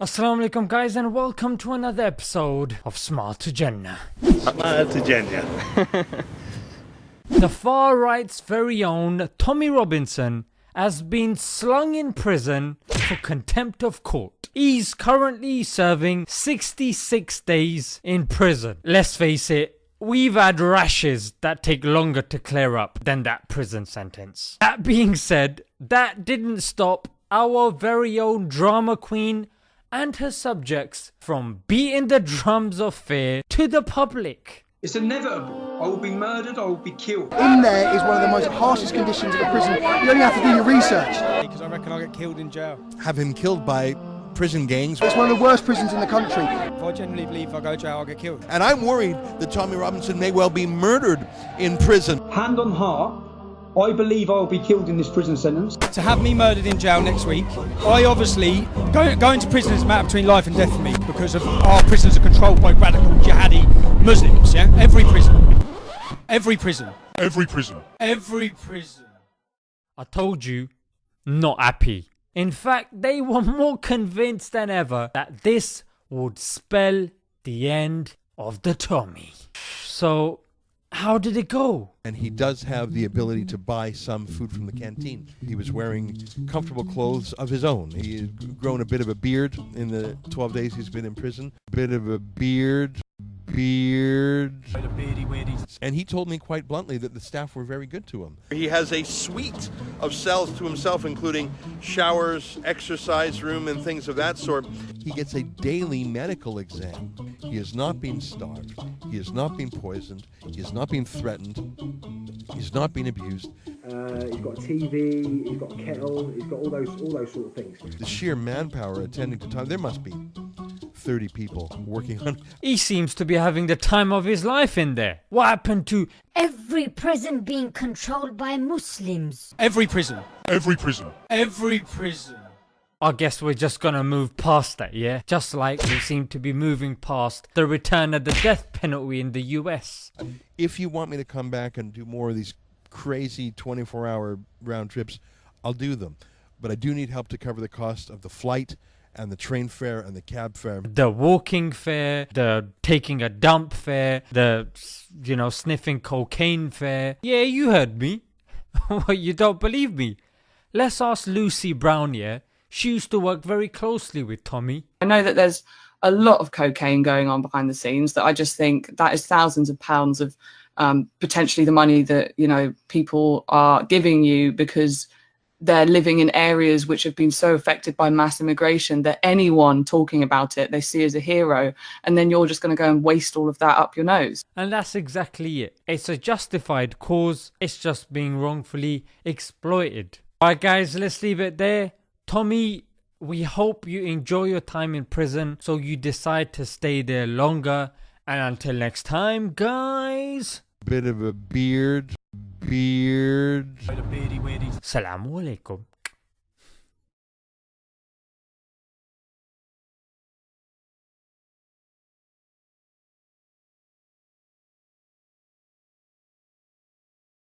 Assalamu alaikum guys and welcome to another episode of Smart to Jannah. Smart to Jannah. the far right's very own Tommy Robinson has been slung in prison for contempt of court. He's currently serving 66 days in prison. Let's face it, We've had rashes that take longer to clear up than that prison sentence. That being said, that didn't stop our very own drama queen and her subjects from beating the drums of fear to the public. It's inevitable. I will be murdered, I will be killed. In there is one of the most harshest conditions of a prison. You only have to do your research. Because I reckon I'll get killed in jail. Have him killed by prison gangs. It's one of the worst prisons in the country. If I genuinely believe if I go to jail, I'll get killed. And I'm worried that Tommy Robinson may well be murdered in prison. Hand on heart, I believe I will be killed in this prison sentence. To have me murdered in jail next week, I obviously go, going to prison is a matter between life and death for me because of our prisons are controlled by radical jihadi Muslims. Yeah, every prison, every prison, every prison, every prison. I told you, not happy. In fact, they were more convinced than ever that this would spell the end of the Tommy. So how did it go? And he does have the ability to buy some food from the canteen. He was wearing comfortable clothes of his own. He had grown a bit of a beard in the 12 days he's been in prison. Bit of a beard, beard. And he told me quite bluntly that the staff were very good to him. He has a suite of cells to himself, including showers, exercise room, and things of that sort. He gets a daily medical exam. He has not been starved. He has not been poisoned. He has not been threatened. He's not been abused. Uh, he's got a TV. He's got a kettle. He's got all those all those sort of things. The sheer manpower attending to time. There must be 30 people working on. He seems to be having the time of his life in there. What happened to every prison being controlled by Muslims? Every prison. Every prison. Every prison. I guess we're just gonna move past that, yeah? Just like we seem to be moving past the return of the death penalty in the US. If you want me to come back and do more of these crazy 24 hour round trips, I'll do them. But I do need help to cover the cost of the flight and the train fare and the cab fare. The walking fare, the taking a dump fare, the, you know, sniffing cocaine fare. Yeah, you heard me. you don't believe me? Let's ask Lucy Brown, yeah? She used to work very closely with Tommy. I know that there's a lot of cocaine going on behind the scenes that I just think that is thousands of pounds of um, potentially the money that, you know, people are giving you because they're living in areas which have been so affected by mass immigration that anyone talking about it they see as a hero and then you're just going to go and waste all of that up your nose. And that's exactly it. It's a justified cause. It's just being wrongfully exploited. Alright guys let's leave it there tommy we hope you enjoy your time in prison so you decide to stay there longer and until next time guys bit of a beard beard. Salamu alaikum.